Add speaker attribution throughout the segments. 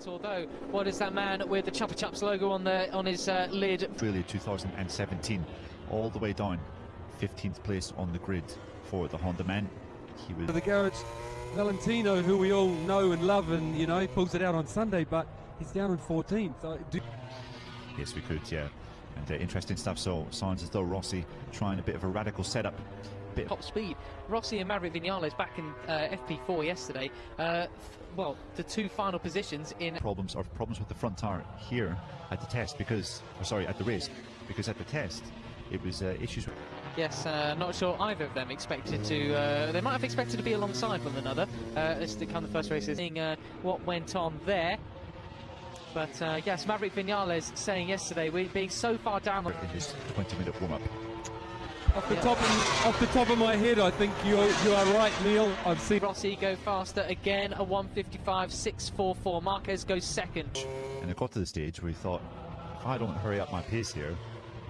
Speaker 1: yet. Although, what is that man with the Chupa Chups logo on the on his uh, lid?
Speaker 2: Australia 2017, all the way down, 15th place on the grid for the Honda man. He was
Speaker 3: The garage, Valentino, who we all know and love, and you know, he pulls it out on Sunday, but he's down in 14th. So do
Speaker 2: yes, we could, yeah. And uh, interesting stuff. So sounds as though Rossi trying a bit of a radical setup. Bit
Speaker 1: top speed. Rossi and Maverick Vinales back in uh, FP4 yesterday. Uh, well, the two final positions in.
Speaker 2: problems or problems with the front tire here at the test because, or sorry, at the race because at the test it was uh, issues.
Speaker 1: Yes, uh, not sure either of them expected to. Uh, they might have expected to be alongside one another uh, as they come the first races. Seeing uh, what went on there. But uh, yes, Maverick Vinales saying yesterday, we're being so far down.
Speaker 2: In his 20-minute warm-up.
Speaker 3: Off the top of, off the top of my head, I think you you are right, Neil. I've seen
Speaker 1: Rossi go faster again, a 155.644. Marquez goes second.
Speaker 2: And it got to the stage where he thought, if I don't hurry up my pace here,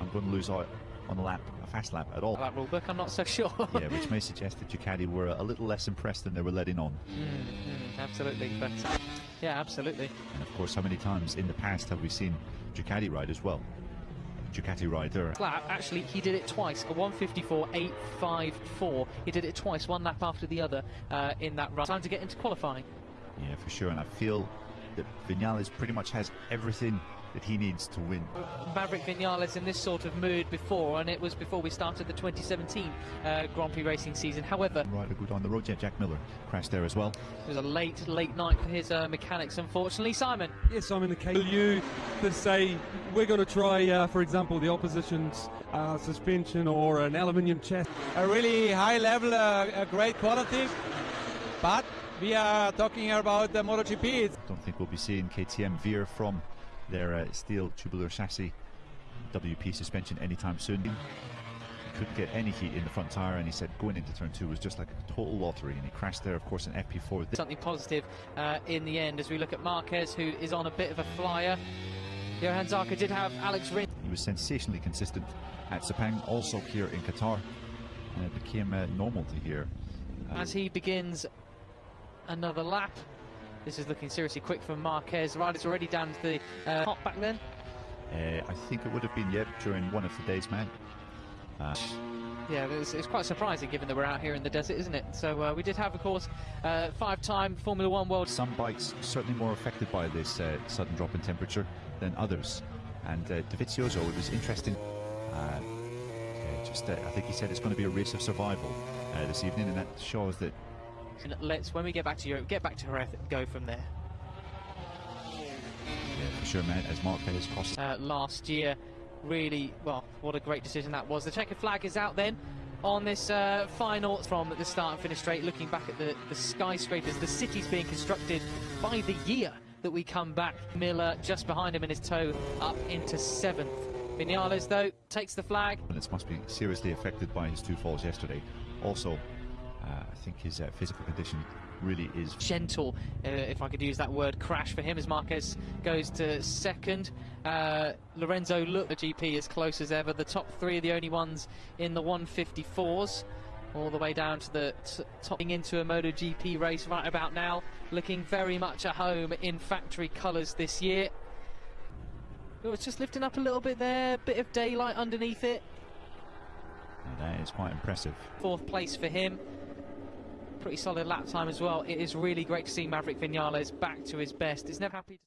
Speaker 2: I'm going to lose out on a lap, a fast lap at all.
Speaker 1: That rule book, I'm not so sure.
Speaker 2: yeah, which may suggest that Ducati were a little less impressed than they were letting on.
Speaker 1: Mm, mm, absolutely, but uh, yeah, absolutely.
Speaker 2: And of course, how many times in the past have we seen Ducati ride as well? Ducati rider.
Speaker 1: Lap, actually, he did it twice. A 154.854. He did it twice, one lap after the other uh, in that run. Time to get into qualifying.
Speaker 2: Yeah, for sure. And I feel that Vinales pretty much has everything that he needs to win.
Speaker 1: Maverick Vinales in this sort of mood before, and it was before we started the 2017 uh, Grand Prix racing season. However,
Speaker 2: Rider good on the road. Yeah, Jack Miller crashed there as well.
Speaker 1: it was a late, late night for his uh, mechanics, unfortunately. Simon,
Speaker 3: Yes, I'm in the KLU to say we're going to try, uh, for example, the opposition's uh, suspension or an aluminium chassis.
Speaker 4: a really high level, uh, a great quality. But we are talking about the MotoGP. It's
Speaker 2: Don't think we'll be seeing KTM veer from their uh, steel tubular chassis WP suspension anytime soon. He couldn't get any heat in the front tyre, and he said going into turn two was just like a total lottery, and he crashed there, of course, in FP4.
Speaker 1: Something positive uh, in the end as we look at Marquez, who is on a bit of a flyer. Johann Zarco did have Alex Rins.
Speaker 2: He was sensationally consistent at Sepang, also here in Qatar, and it became uh, normal to hear. uh,
Speaker 1: as he begins another lap. This is looking seriously quick for Marquez. Rider's already down to the uh, top back then.
Speaker 2: uh, I think it would have been, yeah, during one of the days, man. Uh,
Speaker 1: Yeah, it's, it's quite surprising given that we're out here in the desert, isn't it? So uh, we did have, of course, uh, five-time Formula One world.
Speaker 2: some bikes certainly more affected by this uh, sudden drop in temperature than others. And uh, Dovizioso, it was interesting. Uh, uh, just, uh, I think he said it's going to be a race of survival uh, this evening, and that shows that
Speaker 1: And let's, when we get back to Europe, get back to Jerez, go from there.
Speaker 2: yeah, for sure, man, as Mark Perez cost
Speaker 1: Uh, last year, really, well, what a great decision that was. The checker flag is out then on this uh, final from the start and finish straight, looking back at the, the skyscrapers, the cities being constructed by the year that we come back. Miller just behind him in his toe up into seventh. Vinales, though, takes the flag.
Speaker 2: minutes must be seriously affected by his two falls yesterday. Also, uh, I think his uh, physical condition really is
Speaker 1: gentle, uh, if I could use that word, crash for him as Marquez goes to second. Uh, Lorenzo look the GP as close as ever. The top three are the only ones in the 154s. All the way down to the t- topping into a MotoGP race right about now, looking very much at home in factory colours this year. It was just lifting up a little bit there, bit of daylight underneath it.
Speaker 2: and that is quite impressive.
Speaker 1: Fourth place for him. Pretty solid lap time as well. It is really great to see Maverick Vinales back to his best. It's never happy.